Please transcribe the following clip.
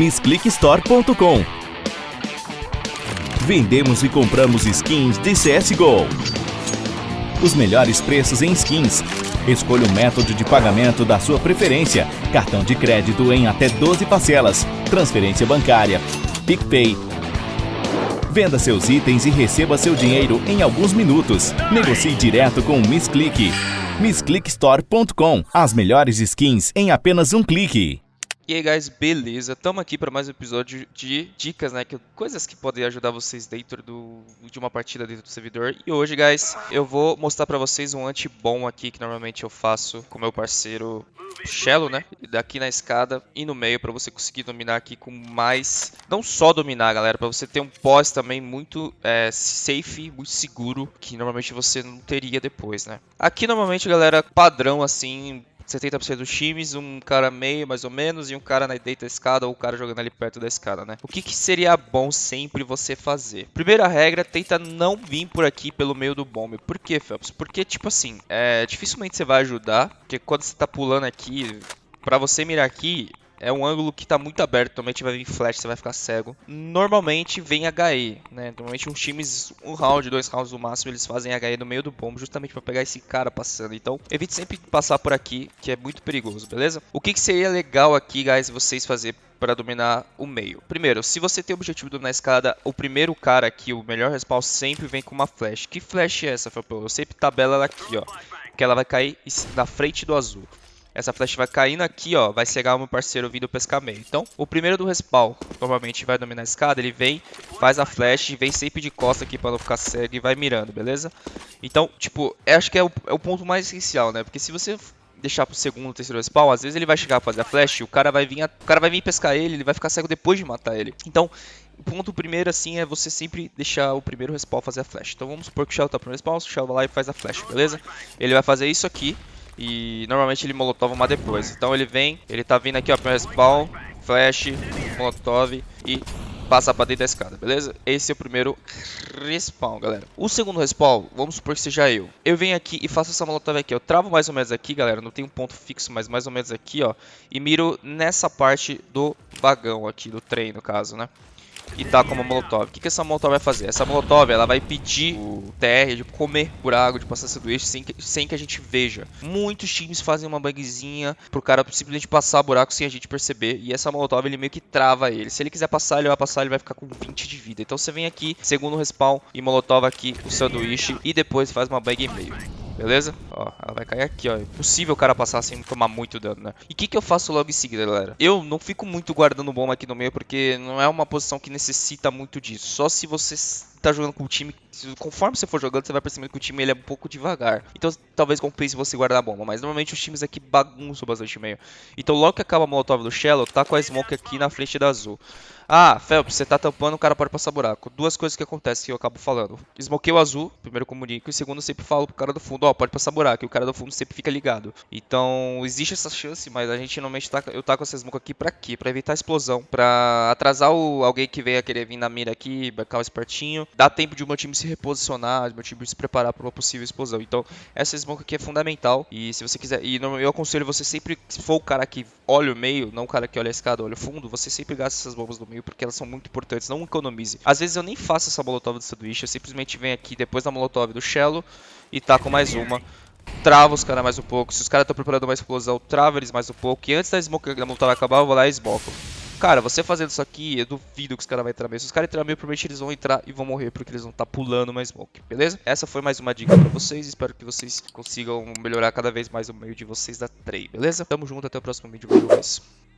MissClickStore.com Vendemos e compramos skins de CSGO. Os melhores preços em skins. Escolha o método de pagamento da sua preferência. Cartão de crédito em até 12 parcelas. Transferência bancária. PicPay. Venda seus itens e receba seu dinheiro em alguns minutos. Negocie direto com o MissClick. MissClickStore.com As melhores skins em apenas um clique. E aí, guys, beleza? Estamos aqui para mais um episódio de dicas, né? Que, coisas que podem ajudar vocês dentro do, de uma partida dentro do servidor. E hoje, guys, eu vou mostrar para vocês um anti-bom aqui que normalmente eu faço com meu parceiro Shello, né? Daqui na escada e no meio para você conseguir dominar aqui com mais... Não só dominar, galera, para você ter um pós também muito é, safe, muito seguro, que normalmente você não teria depois, né? Aqui, normalmente, galera, padrão, assim, 70% dos times, um cara meio mais ou menos e um cara na direita da escada ou o cara jogando ali perto da escada, né? O que, que seria bom sempre você fazer? Primeira regra, tenta não vir por aqui pelo meio do bombe. Por que, Phelps? Porque, tipo assim, é, dificilmente você vai ajudar, porque quando você tá pulando aqui, pra você mirar aqui, é um ângulo que está muito aberto, normalmente vai vir flash, você vai ficar cego. Normalmente vem HE, né? Normalmente uns times, um round, dois rounds no máximo, eles fazem HE no meio do bombo, justamente para pegar esse cara passando. Então, evite sempre passar por aqui, que é muito perigoso, beleza? O que, que seria legal aqui, guys, vocês fazer para dominar o meio. Primeiro, se você tem o objetivo de dominar a escada, o primeiro cara aqui, o melhor respawn, sempre vem com uma flash. Que flash é essa, Felpão? Eu sempre tabela ela aqui, ó. Que ela vai cair na frente do azul. Essa flecha vai caindo aqui, ó, vai cegar o meu parceiro vindo pescar meio. Então, o primeiro do respawn, normalmente vai dominar a escada, ele vem, faz a flash, vem sempre de costa aqui pra não ficar cego e vai mirando, beleza? Então, tipo, acho que é o, é o ponto mais essencial, né? Porque se você deixar pro segundo, terceiro respawn, às vezes ele vai chegar a fazer a flash, o cara vai vir, a, o cara vai vir pescar ele, ele vai ficar cego depois de matar ele. Então, o ponto primeiro, assim, é você sempre deixar o primeiro respawn fazer a flash. Então vamos supor que o Shell tá pro respawn, o Shell vai lá e faz a flash, beleza? Ele vai fazer isso aqui, e normalmente ele molotov uma depois. Então ele vem, ele tá vindo aqui ó, pro respawn, flash, molotov e passa pra dentro da escada, beleza? Esse é o primeiro respawn, galera. O segundo respawn, vamos supor que seja eu. Eu venho aqui e faço essa molotov aqui. Eu travo mais ou menos aqui, galera. Não tem um ponto fixo, mas mais ou menos aqui, ó. E miro nessa parte do vagão aqui, do trem, no caso, né? E tá como molotov. O que, que essa molotov vai fazer? Essa molotov ela vai pedir o TR de comer buraco, de passar sanduíche sem que, sem que a gente veja. Muitos times fazem uma bugzinha pro cara simplesmente passar buraco sem a gente perceber. E essa molotov ele meio que trava ele. Se ele quiser passar, ele vai passar, ele vai ficar com 20 de vida. Então você vem aqui, segundo respawn, e molotov aqui o sanduíche e depois faz uma bug e meio. Beleza? Ó, ela vai cair aqui, ó. Impossível o cara passar sem tomar muito dano, né? E o que, que eu faço logo em seguida, galera? Eu não fico muito guardando bomba aqui no meio, porque não é uma posição que necessita muito disso. Só se você tá jogando com o time, conforme você for jogando, você vai percebendo que o time ele é um pouco devagar. Então talvez compense você guardar a bomba, mas normalmente os times aqui bagunçam bastante meio. Então logo que acaba a molotov do Shallow, tá com a smoke aqui na frente da azul. Ah, Phelps, você tá tampando, o cara pode passar buraco. Duas coisas que acontecem que eu acabo falando. Smokei o azul, primeiro comunico, e segundo sempre falo pro cara do fundo, ó, oh, pode passar buraco, e o cara do fundo sempre fica ligado. Então, existe essa chance, mas a gente normalmente tá, eu tá com essa smoke aqui pra quê? Pra evitar explosão, pra atrasar o, alguém que venha querer vir na mira aqui, bacar o espertinho, dá tempo de o meu time se reposicionar, de meu time se preparar para uma possível explosão. Então, essa smoke aqui é fundamental, e se você quiser, e eu aconselho você sempre, se for o cara que olha o meio, não o cara que olha a escada, olha o fundo, você sempre gasta essas bombas no meio porque elas são muito importantes, não economize. Às vezes eu nem faço essa molotov do sanduíche, eu simplesmente venho aqui depois da molotov do shello e taco mais uma. Trava os caras mais um pouco, se os caras estão preparando uma explosão, trava eles mais um pouco. E antes da smoke da molotov acabar, eu vou lá e esmoco. Cara, você fazendo isso aqui, eu duvido que os caras vão entrar mesmo. Se os caras entrarem meio, provavelmente eles vão entrar e vão morrer porque eles vão estar tá pulando mais smoke, beleza? Essa foi mais uma dica pra vocês. Espero que vocês consigam melhorar cada vez mais o meio de vocês da trade, beleza? Tamo junto, até o próximo vídeo. Valeu,